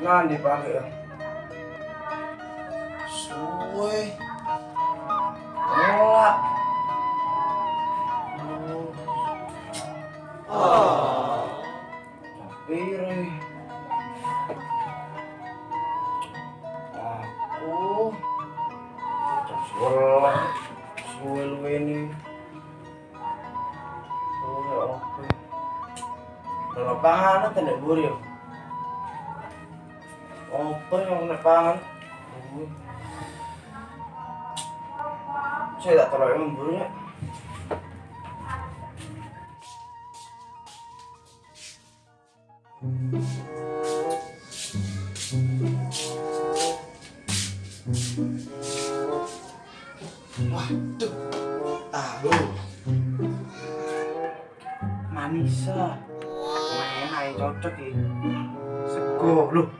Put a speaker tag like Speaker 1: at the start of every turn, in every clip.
Speaker 1: Nah, dipakai ya. Suwe. Nolak. Oh. Capire. Aku. Suwe. Suwe lu ini. Suwe oke. Kalau panganan tidak buri ya. Apa yang nak pangan? Saya tak terlalu memburunya. Waduh, tahu. Manisa. Enak ya, cocok ya. Sego, loh.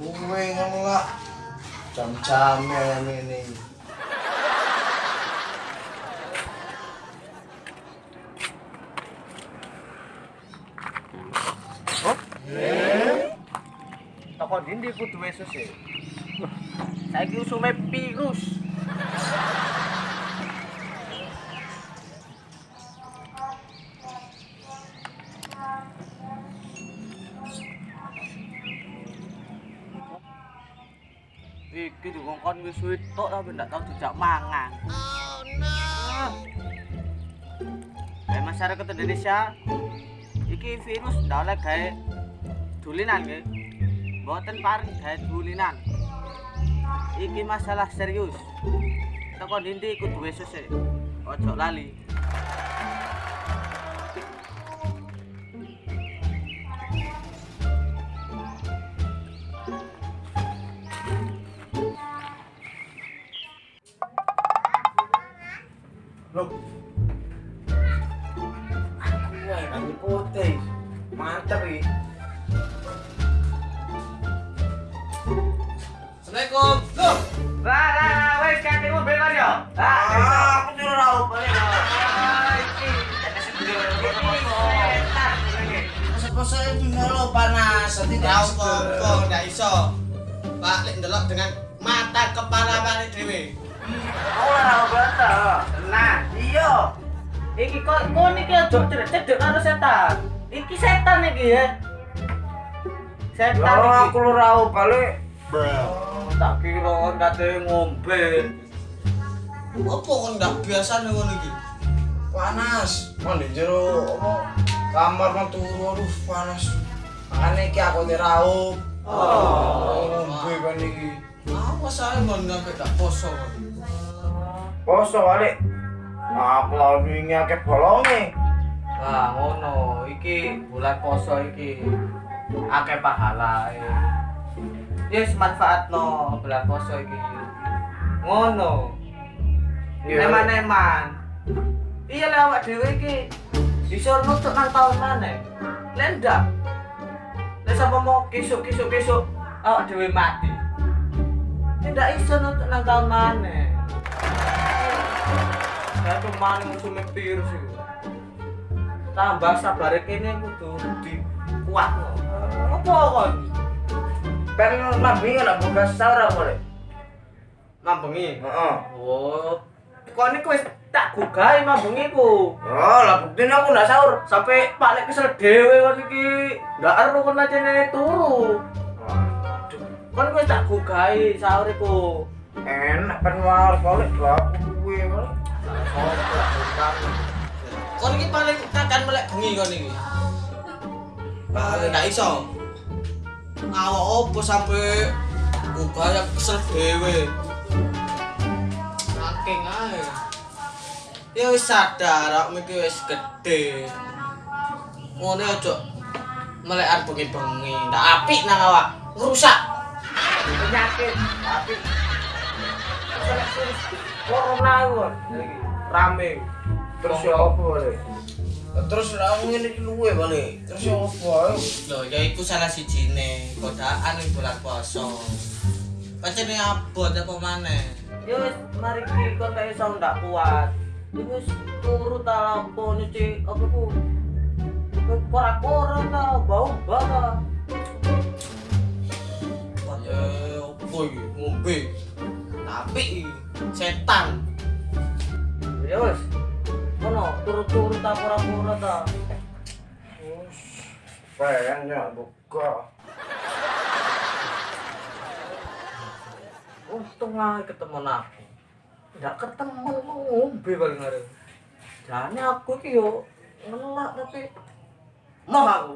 Speaker 1: gue ngelak jam-jamnya ini.
Speaker 2: Toko dindi kudu wesus e. Saiki usume virus. Iki dikongkon wis suwe tok tapi ndak tau dijak mangan. Oh no. Kayak masyarakat Indonesia iki virus ndak oleh gawe dulinan nggih. Mboten paring gawe dulinan. Iki masalah serius. Teko ndi kudu wesus e. Ojo lali. Assalamualaikum. Loh. Lah lah wis ganti mobil kan yo.
Speaker 1: Ah, aku suruh raup balik. Panas,
Speaker 3: Ya ndak iso. Pak lek ndelok dengan mata kepala Pak dhewe.
Speaker 2: Aku ora tau bata. Nah, iya. Iki kok kon iki aja cedek karo setan. Iki setan iki ya. Setan
Speaker 1: Lah
Speaker 2: iki.
Speaker 1: aku lu balik.
Speaker 2: Kira kon kate ngombe.
Speaker 3: Apa kok ndak biasa ngono iki?
Speaker 1: Panas. Mandi jero apa? Kamar mah turu aduh panas. Makane iki aku te raup.
Speaker 2: Oh.
Speaker 1: ngombe kan iki.
Speaker 3: Awas ae mon sampe tak poso.
Speaker 1: Poso balik. Aku lawan wingi akeh bolonge.
Speaker 2: Lah ngono, iki bulan poso iki akeh pahalae. Yes, manfaatno bulan poso iki. Ngono.
Speaker 1: Iya.
Speaker 2: Neman-neman. Iya lah awak dhewe iki bisa nutuk nang taun maneh. Lendak. Lah sapa mau kisuk-kisuk kisuk awak dhewe mati. Tidak iso nutuk nang taun maneh. Saya cuman musuhnya virus itu. Tambah sabar kene kudu di kuat no. Apa kon?
Speaker 1: Pen mabing ana buka sahur apa le?
Speaker 2: Mambengi.
Speaker 1: Heeh.
Speaker 2: Oh. Kon iku wis tak gugahi mambengi ku.
Speaker 1: Oh, lah buktinya aku ndak sahur.
Speaker 2: Sampai Pak Lek kesel dhewe kon iki. Ndak ero kon ajene turu. Kon wis tak gugahi sahur iku.
Speaker 1: enak pen war balik lah kuwe.
Speaker 3: Kon iki paling tekan melek bengi kon iki. Lah ndak iso. Awak opo sampe buka ya kesel dhewe. Saking ae. Ya wis sadar awakmu iki wis gedhe. Ngono aja melekan bengi-bengi. Ndak apik nang awak. Ngerusak.
Speaker 2: penyakit tapi corona rame terus ya apa
Speaker 1: Terus lah ngene iki luwe balik. Terus ya apa? ayo.
Speaker 3: Loh, ya iku salah sijine godaan ning bulan puasa. Pancene abot apa maneh?
Speaker 2: ya wis mari ki kon kayak iso ndak kuat ya wis turu ta lampu nyuci apa ku kora-kora ta bau bata
Speaker 3: Ya opo iki ngombe. Tapi setan.
Speaker 2: ya wis kono turu-turu ta kora-kora ta
Speaker 1: Pengen buka.
Speaker 2: untung aja ketemu aku nggak ketemu ngombe paling hari jane aku ki yo ngelak tapi mau aku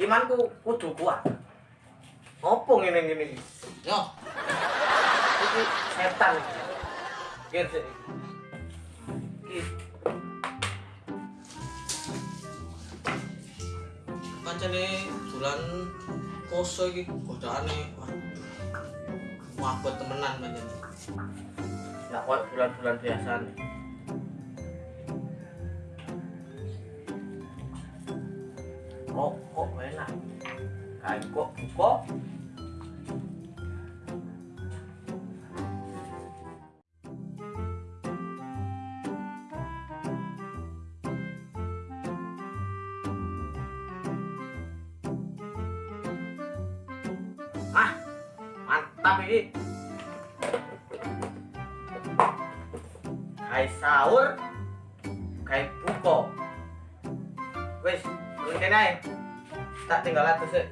Speaker 2: imanku kudu kuat. Opo ngene ngene iki?
Speaker 3: Yo,
Speaker 2: iki setan. Sih iki
Speaker 3: pancene bulan poso iki godaane. Wabot temenan pancene.
Speaker 2: ya kok bulan-bulan biasa nih rokok enak kayak kok buka ini kayak sahur. Kayak buka wes mungkin aja tak tinggal atas sih